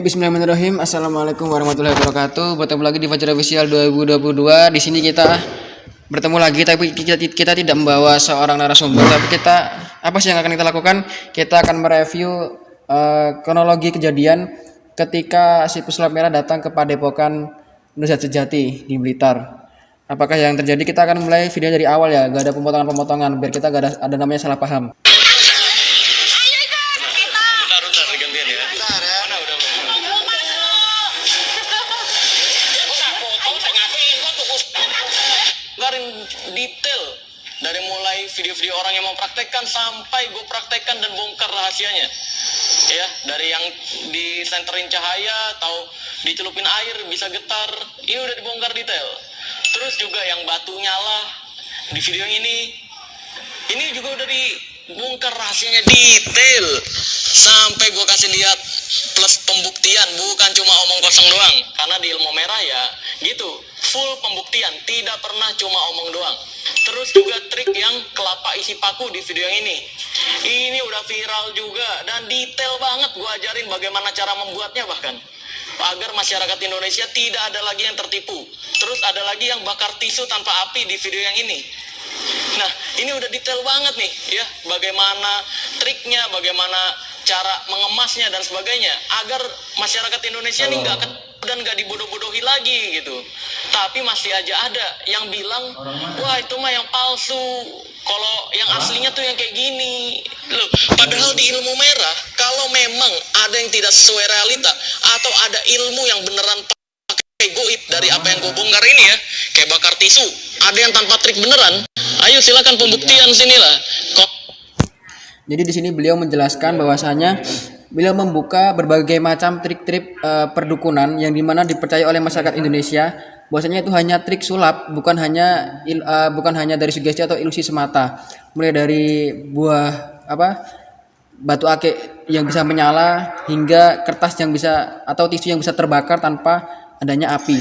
Bismillahirrahmanirrahim. Assalamualaikum warahmatullahi wabarakatuh. Bertemu lagi di Fajar Official 2022. Di sini kita bertemu lagi, tapi kita, kita tidak membawa seorang narasumber, tapi kita apa sih yang akan kita lakukan? Kita akan mereview uh, kronologi kejadian ketika si pesulap merah datang ke Padepokan Nusat Sejati di Blitar. Apakah yang terjadi? Kita akan mulai video dari awal ya, gak ada pemotongan-pemotongan biar kita gak ada, ada namanya salah paham. Mau praktekkan sampai gue praktekkan dan bongkar rahasianya. Ya dari yang disenterin cahaya atau dicelupin air bisa getar ini udah dibongkar detail. Terus juga yang batu nyala di video ini ini juga udah dibongkar rahasianya detail. Sampai gue kasih lihat plus pembuktian bukan cuma omong kosong doang. Karena di ilmu merah ya gitu. Full pembuktian tidak pernah cuma omong doang terus juga trik yang kelapa isi paku di video yang ini. Ini udah viral juga dan detail banget gue ajarin bagaimana cara membuatnya bahkan. Agar masyarakat Indonesia tidak ada lagi yang tertipu. Terus ada lagi yang bakar tisu tanpa api di video yang ini. Nah ini udah detail banget nih ya. Bagaimana triknya bagaimana cara mengemasnya dan sebagainya. Agar masyarakat Indonesia ini nggak dan nggak dibodoh-bodohi lagi gitu. Tapi masih aja ada yang bilang wah itu mah yang palsu. Kalau yang aslinya tuh yang kayak gini. Loh padahal di ilmu merah kalau memang ada yang tidak sesuai realita atau ada ilmu yang beneran pakai goib dari apa yang gue bongkar ini ya kayak bakar tisu ada yang tanpa trik beneran ayo silakan pembuktian sinilah. Kok jadi di sini beliau menjelaskan bahwasanya beliau membuka berbagai macam trik-trik uh, perdukunan yang di mana dipercaya oleh masyarakat Indonesia bahwasanya itu hanya trik sulap bukan hanya il, uh, bukan hanya dari sugesti atau ilusi semata. Mulai dari buah apa batu akik yang bisa menyala hingga kertas yang bisa atau tisu yang bisa terbakar tanpa adanya api.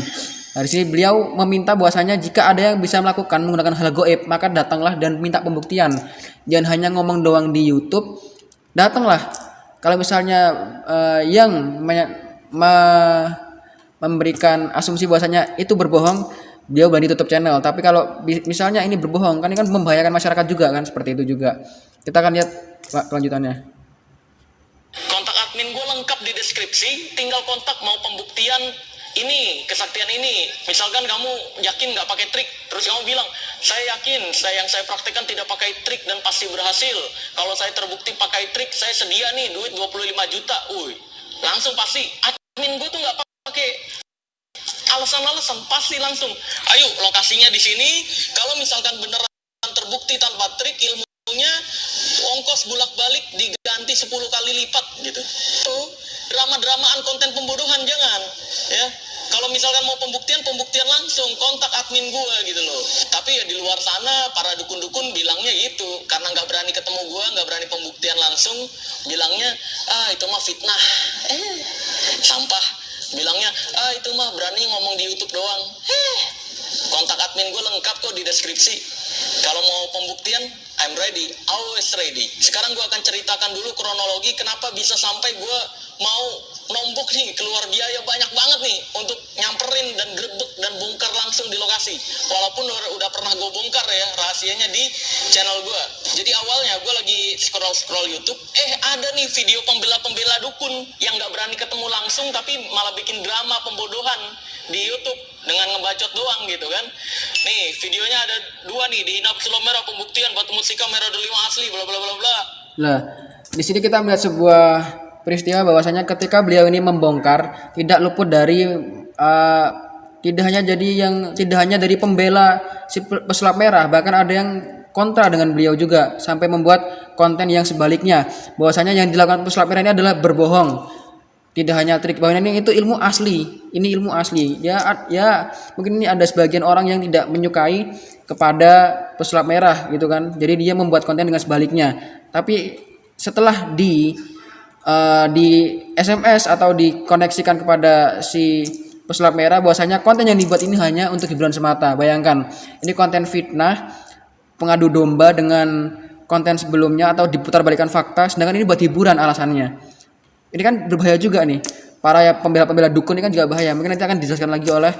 Dari sini beliau meminta bahwasanya jika ada yang bisa melakukan menggunakan hal goib maka datanglah dan minta pembuktian. Jangan hanya ngomong doang di YouTube datanglah kalau misalnya uh, yang me me memberikan asumsi bahwasanya itu berbohong dia berani tutup channel. Tapi kalau misalnya ini berbohong kan ini kan membahayakan masyarakat juga kan seperti itu juga. Kita akan lihat pak kelanjutannya. Kontak admin gue lengkap di deskripsi. Tinggal kontak mau pembuktian ini kesaktian ini. Misalkan kamu yakin nggak pakai trik terus kamu bilang saya yakin saya yang saya praktekkan tidak pakai trik dan pasti berhasil. Kalau saya terbukti pakai trik saya sedia nih duit 25 juta. Uy, langsung pasti. Admin gue tuh nggak pakai. Alasan-alasan pasti langsung. Ayo lokasinya di sini. Kalau misalkan beneran terbukti tanpa trik ilmunya ongkos bulak-balik diganti 10 kali lipat gitu. Tuh drama-dramaan konten pembodohan jangan ya. Kalau misalkan mau pembuktian pembuktian langsung. Kontak admin gue gitu loh. Tapi ya di luar sana para dukun-dukun bilangnya gitu. Karena nggak berani ketemu gue nggak berani pembuktian langsung bilangnya ah itu mah fitnah. Eh sampah. Bilangnya ah itu mah berani ngomong di YouTube doang. Eh kontak admin gue lengkap kok di deskripsi. Kalau mau pembuktian I'm ready, always ready. Sekarang gue akan ceritakan dulu kronologi kenapa bisa sampai gue mau nih keluar biaya banyak banget nih untuk nyamperin dan grebek dan bongkar langsung di lokasi. Walaupun udah, pernah gue bongkar ya rahasianya di channel gue. Jadi awalnya gue lagi scroll scroll YouTube, eh ada nih video pembela-pembela dukun yang nggak berani ketemu langsung tapi malah bikin drama pembodohan di YouTube dengan ngebacot doang gitu kan. Nih videonya ada dua nih di Inap Merah pembuktian batu musika merah delima asli bla bla bla bla. Lah, di sini kita melihat sebuah peristiwa bahwasanya ketika beliau ini membongkar tidak luput dari uh, tidak hanya jadi yang tidak hanya dari pembela si pesulap merah bahkan ada yang kontra dengan beliau juga sampai membuat konten yang sebaliknya. Bahwasanya yang dilakukan pesulap merah ini adalah berbohong. Tidak hanya trik bahwa ini itu ilmu asli ini ilmu asli. Ya ya mungkin ini ada sebagian orang yang tidak menyukai kepada pesulap merah gitu kan. Jadi dia membuat konten dengan sebaliknya. Tapi setelah di uh, di SMS atau dikoneksikan kepada si pesulap merah bahwasanya konten yang dibuat ini hanya untuk hiburan semata. Bayangkan, ini konten fitnah, pengadu domba dengan konten sebelumnya atau diputar balikan fakta, sedangkan ini buat hiburan alasannya. Ini kan berbahaya juga nih. para ya pembela-pembela dukun ini kan juga bahaya. Mungkin nanti akan dijelaskan lagi oleh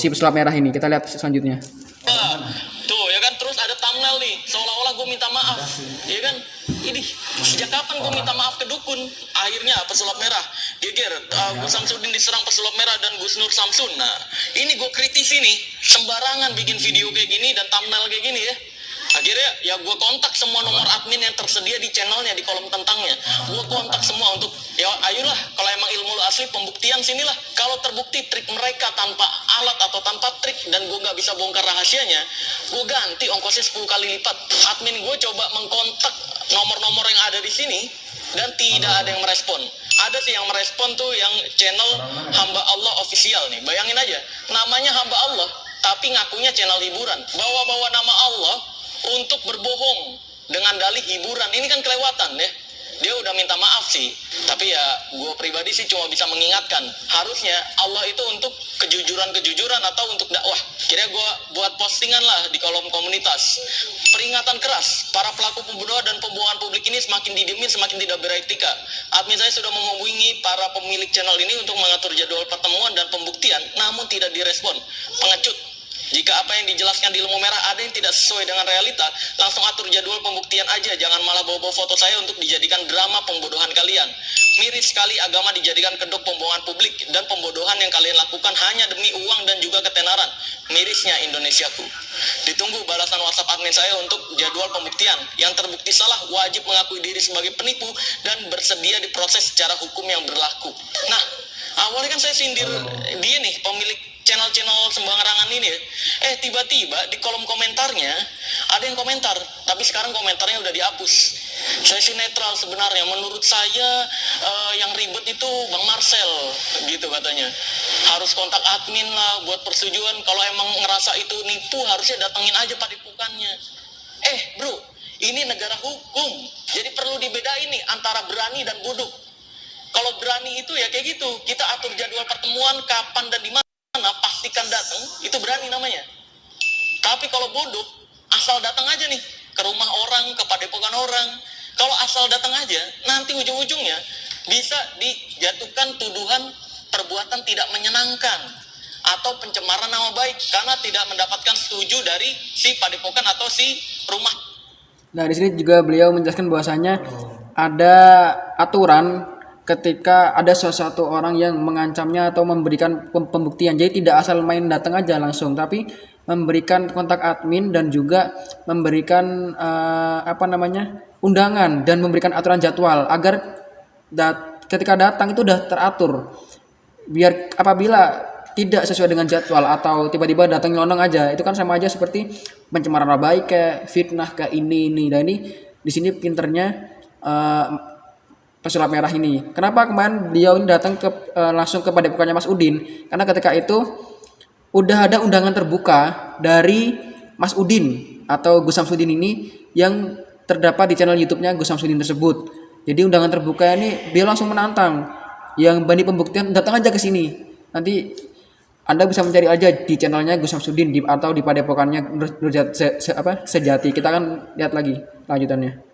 si pesulap merah ini. Kita lihat selanjutnya. Wah, tuh ya kan terus ada thumbnail nih seolah-olah gue minta maaf ya kan ini sejak kapan gue minta maaf ke dukun. Akhirnya pesulap merah. Geger uh, Gus Samsudin diserang pesulap merah dan Gus Nur Samsun. Nah ini gue kritisi nih sembarangan bikin video kayak gini dan thumbnail kayak gini ya akhirnya ya gue kontak semua nomor admin yang tersedia di channelnya di kolom tentangnya. Gue kontak semua untuk ya ayolah kalau emang ilmu lu asli pembuktian sinilah. Kalau terbukti trik mereka tanpa alat atau tanpa trik dan gue nggak bisa bongkar rahasianya gue ganti ongkosnya 10 kali lipat. Admin gue coba mengkontak nomor-nomor yang ada di sini dan tidak ada yang merespon. Ada sih yang merespon tuh yang channel hamba Allah official nih. Bayangin aja namanya hamba Allah tapi ngakunya channel hiburan. Bawa-bawa nama Allah untuk berbohong dengan dalih hiburan. Ini kan kelewatan deh dia udah minta maaf sih tapi ya gue pribadi sih cuma bisa mengingatkan harusnya Allah itu untuk kejujuran-kejujuran atau untuk dakwah. Kira gue buat postingan lah di kolom komunitas. Peringatan keras para pelaku pembunuhan dan pembohongan publik ini semakin didemin semakin tidak beretika. Admin saya sudah menghubungi para pemilik channel ini untuk mengatur jadwal pertemuan dan pembuktian namun tidak direspon. Pengecut jika apa yang dijelaskan di ilmu merah ada yang tidak sesuai dengan realita, langsung atur jadwal pembuktian aja. Jangan malah bawa-bawa foto saya untuk dijadikan drama pembodohan kalian. Miris sekali agama dijadikan kedok pembohongan publik dan pembodohan yang kalian lakukan hanya demi uang dan juga ketenaran. Mirisnya Indonesiaku. Ditunggu balasan WhatsApp admin saya untuk jadwal pembuktian. Yang terbukti salah wajib mengakui diri sebagai penipu dan bersedia diproses secara hukum yang berlaku. Nah, awalnya kan saya sindir dia nih pemilik channel-channel sembarangan ini ya. Eh tiba-tiba di kolom komentarnya ada yang komentar, tapi sekarang komentarnya udah dihapus. Saya sih netral sebenarnya. Menurut saya eh, yang ribet itu Bang Marcel gitu katanya. Harus kontak admin lah buat persetujuan. Kalau emang ngerasa itu nipu harusnya datengin aja padepokannya. Eh bro, ini negara hukum. Jadi perlu dibedain nih antara berani dan bodoh. Kalau berani itu ya kayak gitu, kita atur jadwal pertemuan kapan dan di mana pastikan datang, itu berani namanya. Tapi kalau bodoh, asal datang aja nih ke rumah orang, ke padepokan orang. Kalau asal datang aja, nanti ujung-ujungnya bisa dijatuhkan tuduhan perbuatan tidak menyenangkan atau pencemaran nama baik karena tidak mendapatkan setuju dari si padepokan atau si rumah Nah, di sini juga beliau menjelaskan bahwasanya ada aturan ketika ada sesuatu orang yang mengancamnya atau memberikan pem- pembuktian. Jadi tidak asal main datang aja langsung, tapi memberikan kontak admin dan juga memberikan eh, apa namanya? undangan dan memberikan aturan jadwal agar dat- ketika datang itu udah teratur. Biar apabila tidak sesuai dengan jadwal atau tiba-tiba datang nyelonong aja, itu kan sama aja seperti pencemaran nama baik kayak fitnah kayak ini ini. Dan ini di sini pinternya eh, pesulap merah ini. Kenapa kemarin beliau datang ke eh, langsung ke padepokannya Mas Udin? Karena ketika itu udah ada undangan terbuka dari Mas Udin atau Gus Samsudin ini yang terdapat di channel YouTube-nya Gus Samsudin tersebut. Jadi undangan terbuka ini dia langsung menantang yang bani pembuktian datang aja ke sini. Nanti anda bisa mencari aja di channelnya Gus Samsudin di, atau di padepokannya Nur- se- apa, sejati. Kita akan lihat lagi lanjutannya.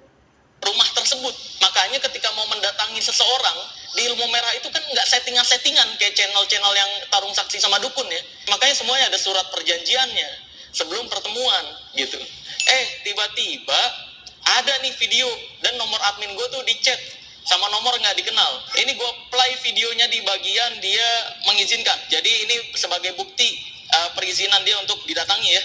Seseorang di ilmu merah itu kan nggak settingan-settingan kayak channel-channel yang tarung saksi sama dukun ya. Makanya semuanya ada surat perjanjiannya sebelum pertemuan gitu. Eh tiba-tiba ada nih video dan nomor admin gue tuh di chat sama nomor nggak dikenal. Ini gue play videonya di bagian dia mengizinkan. Jadi ini sebagai bukti eh, perizinan dia untuk didatangi ya.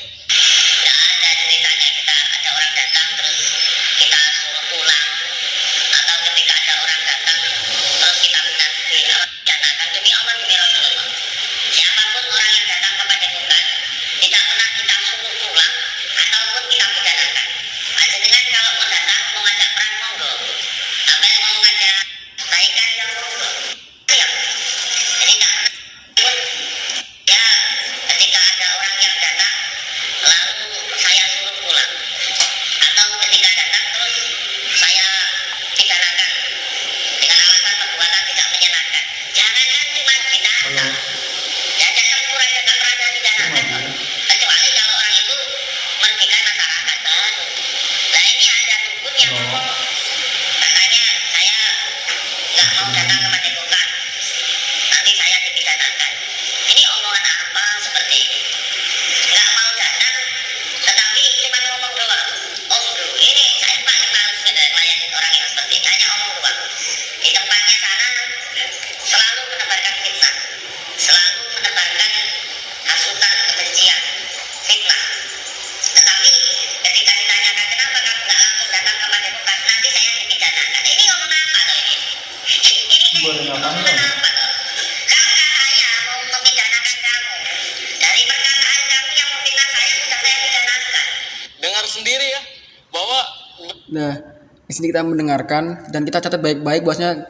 Sini kita mendengarkan dan kita catat baik-baik bahwasanya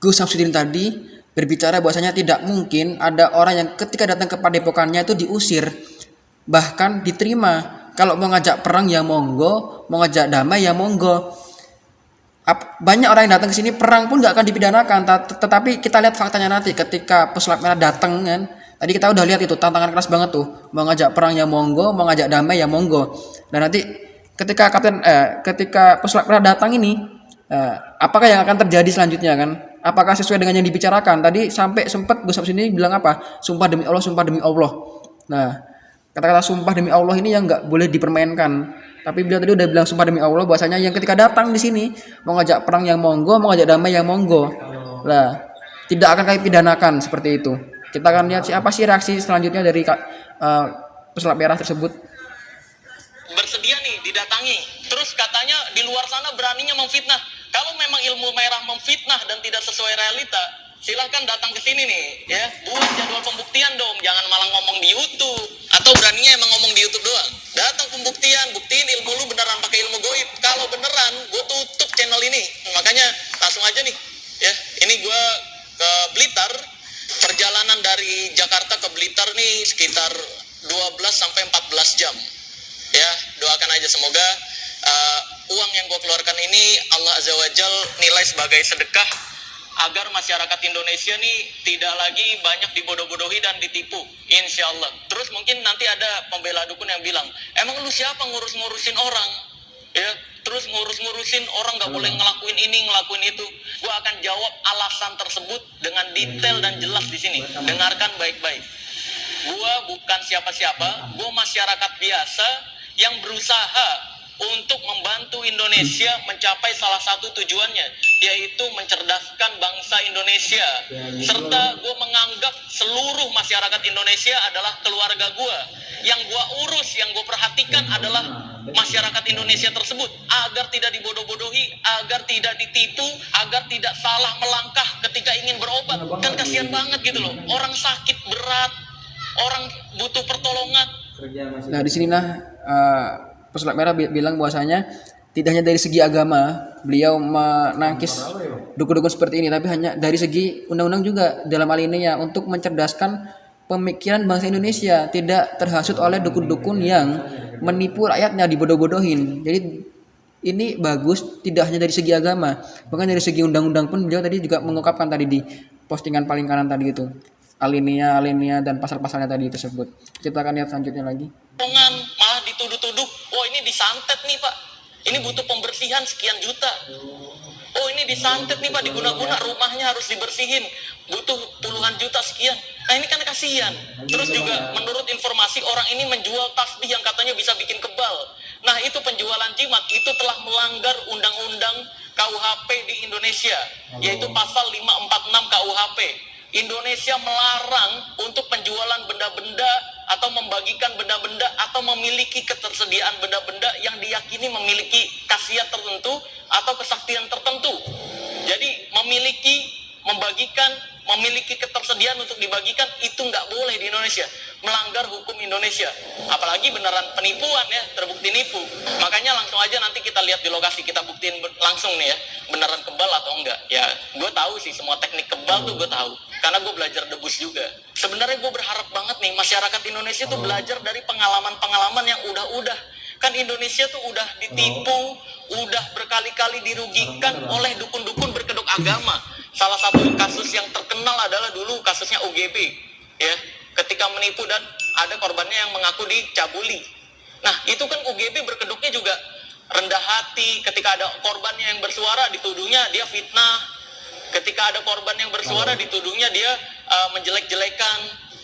Gus Samsudin tadi berbicara bahwasanya tidak mungkin ada orang yang ketika datang ke padepokannya itu diusir bahkan diterima. Kalau mau ngajak perang ya monggo mau ngajak damai ya monggo. Banyak orang yang datang ke sini perang pun nggak akan dipidanakan Ta- tetapi kita lihat faktanya nanti ketika pesulap merah datang kan. Tadi kita udah lihat itu tantangan keras banget tuh. Mau ngajak perang ya monggo mau ngajak damai ya monggo. Dan nanti ketika kapten eh, ketika pesulap datang ini eh, apakah yang akan terjadi selanjutnya kan apakah sesuai dengan yang dibicarakan tadi sampai sempat Gus Samsudin ini bilang apa sumpah demi Allah sumpah demi Allah nah kata-kata sumpah demi Allah ini yang nggak boleh dipermainkan tapi beliau tadi udah bilang sumpah demi Allah bahwasanya yang ketika datang di sini mau ngajak perang yang monggo, mau ngajak damai yang monggo. Lah, tidak akan kami pidanakan seperti itu. Kita akan lihat siapa sih reaksi selanjutnya dari Kak eh, pesulap merah tersebut. bersedia didatangi. Terus katanya di luar sana beraninya memfitnah. Kalau memang ilmu merah memfitnah dan tidak sesuai realita, silahkan datang ke sini nih, ya. Buat jadwal pembuktian dong, jangan malah ngomong di YouTube. Atau beraninya emang ngomong di YouTube doang. Datang pembuktian, buktiin ilmu lu beneran pakai ilmu goib. Kalau beneran, gue tutup channel ini. Makanya langsung aja nih, ya. Ini gue ke Blitar, perjalanan dari Jakarta ke Blitar nih sekitar 12 sampai 14 jam doakan aja. Semoga uh, uang yang gue keluarkan ini Allah Azza wa Jal nilai sebagai sedekah agar masyarakat Indonesia nih tidak lagi banyak dibodoh-bodohi dan ditipu. Insya Allah terus mungkin nanti ada pembela dukun yang bilang emang lu siapa ngurus-ngurusin orang? Ya terus ngurus-ngurusin orang nggak boleh ngelakuin ini ngelakuin itu. Gue akan jawab alasan tersebut dengan detail dan jelas di sini. Dengarkan baik-baik. Gua bukan siapa-siapa, gua masyarakat biasa yang berusaha untuk membantu Indonesia mencapai salah satu tujuannya, yaitu mencerdaskan bangsa Indonesia. Serta gua menganggap seluruh masyarakat Indonesia adalah keluarga gua. Yang gua urus, yang gua perhatikan adalah masyarakat Indonesia tersebut agar tidak dibodoh-bodohi, agar tidak ditipu, agar tidak salah melangkah ketika ingin berobat. Kan kasihan banget gitu loh. Orang sakit berat, orang butuh pertolongan Nah, di sini nah eh, pesulap merah bi- bilang bahwasanya tidak hanya dari segi agama beliau menangkis dukun-dukun seperti ini, tapi hanya dari segi undang-undang juga dalam hal ini ya untuk mencerdaskan pemikiran bangsa Indonesia tidak terhasut oleh dukun-dukun yang menipu rakyatnya dibodoh-bodohin. Jadi ini bagus tidak hanya dari segi agama, bahkan dari segi undang-undang pun beliau tadi juga mengungkapkan tadi di postingan paling kanan tadi itu alinea alinea dan pasal-pasalnya tadi tersebut. Kita akan lihat selanjutnya lagi. pertolongan malah dituduh-tuduh oh ini disantet nih pak. Ini butuh pembersihan sekian juta. Oh ini disantet nih pak. Diguna-guna rumahnya harus dibersihin. Butuh puluhan juta sekian. Nah ini kan kasihan. Terus juga menurut informasi orang ini menjual tasbih yang katanya bisa bikin kebal. Nah itu penjualan jimat. Itu telah melanggar undang-undang KUHP di Indonesia yaitu pasal 546 KUHP Indonesia melarang untuk penjualan benda-benda atau membagikan benda-benda atau memiliki ketersediaan benda-benda yang diyakini memiliki khasiat tertentu atau kesaktian tertentu. Jadi memiliki, membagikan, memiliki ketersediaan untuk dibagikan itu nggak boleh di Indonesia, melanggar hukum Indonesia. Apalagi beneran penipuan ya, terbukti nipu. Makanya langsung aja nanti kita lihat di lokasi kita buktiin langsung nih ya, beneran kebal atau enggak. Ya, gue tahu sih semua teknik kebal tuh gue tahu, karena gue belajar debus juga. Sebenarnya gue berharap banget nih masyarakat Indonesia tuh belajar dari pengalaman-pengalaman yang udah-udah. Kan Indonesia tuh udah ditipu, udah berkali-kali dirugikan oleh dukun-dukun berkedok agama. Salah satu kasus yang terkenal adalah dulu kasusnya UGB, ya. Ketika menipu dan ada korbannya yang mengaku dicabuli. Nah, itu kan UGB berkedoknya juga rendah hati. Ketika ada korbannya yang bersuara, dituduhnya dia fitnah. Ketika ada korban yang bersuara, dituduhnya dia uh, menjelek-jelekan.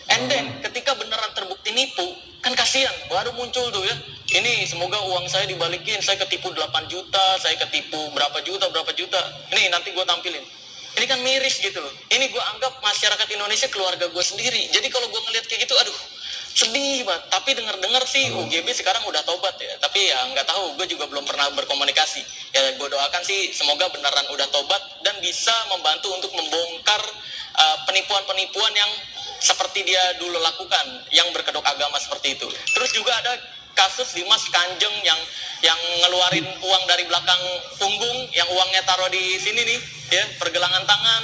And then, ketika beneran terbukti nipu, kan kasihan, baru muncul tuh ya. Ini semoga uang saya dibalikin, saya ketipu 8 juta, saya ketipu berapa juta, berapa juta. Ini nanti gue tampilin. Ini kan miris gitu loh. Ini gue anggap masyarakat Indonesia keluarga gue sendiri. Jadi kalau gue ngeliat kayak gitu, aduh, sedih banget. Tapi dengar-dengar sih UGB sekarang udah tobat ya. Tapi ya nggak tahu, gue juga belum pernah berkomunikasi. Ya gue doakan sih semoga beneran udah tobat dan bisa membantu untuk membongkar uh, penipuan-penipuan yang seperti dia dulu lakukan, yang berkedok agama seperti itu. Terus juga ada kasus Dimas Kanjeng yang yang ngeluarin uang dari belakang punggung yang uangnya taruh di sini nih ya pergelangan tangan.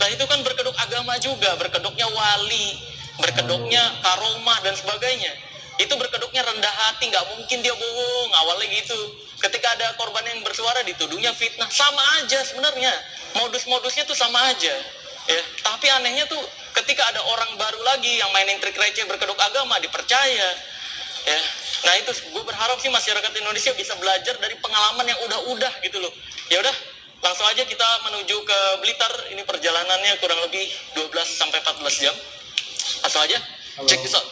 Nah itu kan berkedok agama juga berkedoknya wali berkedoknya karomah dan sebagainya. Itu berkedoknya rendah hati nggak mungkin dia bohong awalnya gitu. Ketika ada korban yang bersuara dituduhnya fitnah. Sama aja sebenarnya modus-modusnya tuh sama aja ya. Tapi anehnya tuh ketika ada orang baru lagi yang mainin trik receh berkedok agama dipercaya. Ya. Nah itu gue berharap sih masyarakat Indonesia bisa belajar dari pengalaman yang udah-udah gitu loh. Ya udah langsung aja kita menuju ke Blitar. Ini perjalanannya kurang lebih 12 sampai 14 jam. Langsung aja cek this out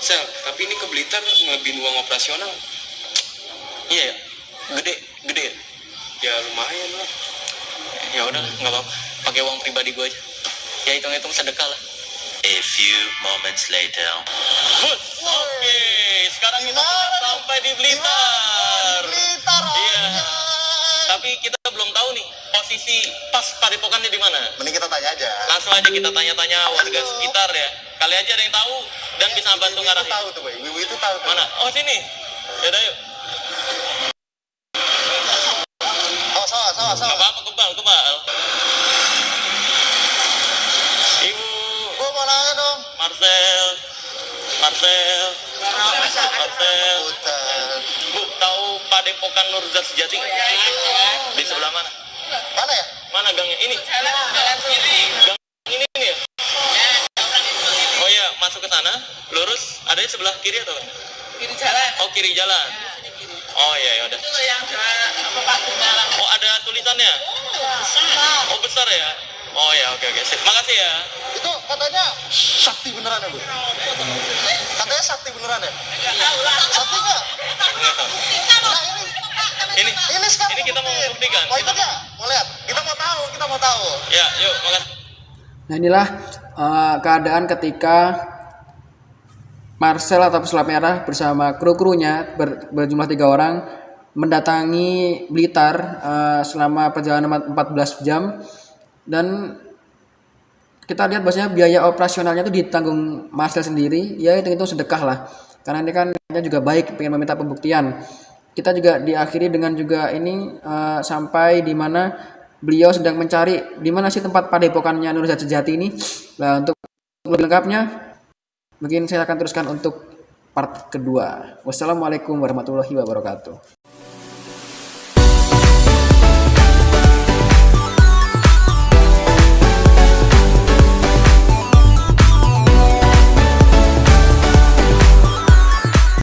Sel, tapi ini ke Blitar ngelebihin uang operasional. iya ya gede gede ya? Ya lumayan lah. Ya udah nggak apa-apa pakai uang pribadi gue aja ya hitung-hitung sedekah lah A few moments later. Oke, sekarang kita sudah sampai di Blitar. Blitar. Iya. Tapi kita belum tahu nih posisi pas padepokannya di mana. Mending kita tanya aja. Langsung aja kita tanya-tanya warga sekitar ya. Kali aja ada yang tahu dan bisa bantu Ibu itu ngarahin. tahu tuh. Ibu itu tahu tuh. Mana? Oh sini. Yaudah yuk. Padepokan Nurzat Sejati? Di sebelah mana? Mana ya? Mana gangnya? Ini. Gang ini nih ya? Oh iya, masuk ke sana, lurus, ada di sebelah kiri atau kiri jalan Oh, kiri jalan. Oh iya, ya udah. Oh, ada tulisannya? Oh, besar ya? Oh ya, oke oke. Sip. Makasih ya. Itu katanya sakti beneran ya, Bu? Katanya sakti beneran ya? Sakti nggak? Nah, ini. Ini. Ini sekarang Ini kita mau membuktikan. Mau ikut nggak? Mau lihat? Kita mau tahu, kita mau tahu. Ya, yuk, makasih. Nah inilah eh, keadaan ketika Marcel atau pesulap merah bersama kru-krunya ber- berjumlah tiga orang mendatangi Blitar eh, selama perjalanan 14 jam dan kita lihat bahwasanya biaya operasionalnya itu ditanggung Marcel sendiri ya itu itu sedekah lah karena ini kan dia juga baik pengen meminta pembuktian kita juga diakhiri dengan juga ini eh, sampai di mana beliau sedang mencari di mana sih tempat padepokannya Nurzat Sejati ini. Nah untuk lebih lengkapnya mungkin saya akan teruskan untuk part kedua. Wassalamualaikum warahmatullahi wabarakatuh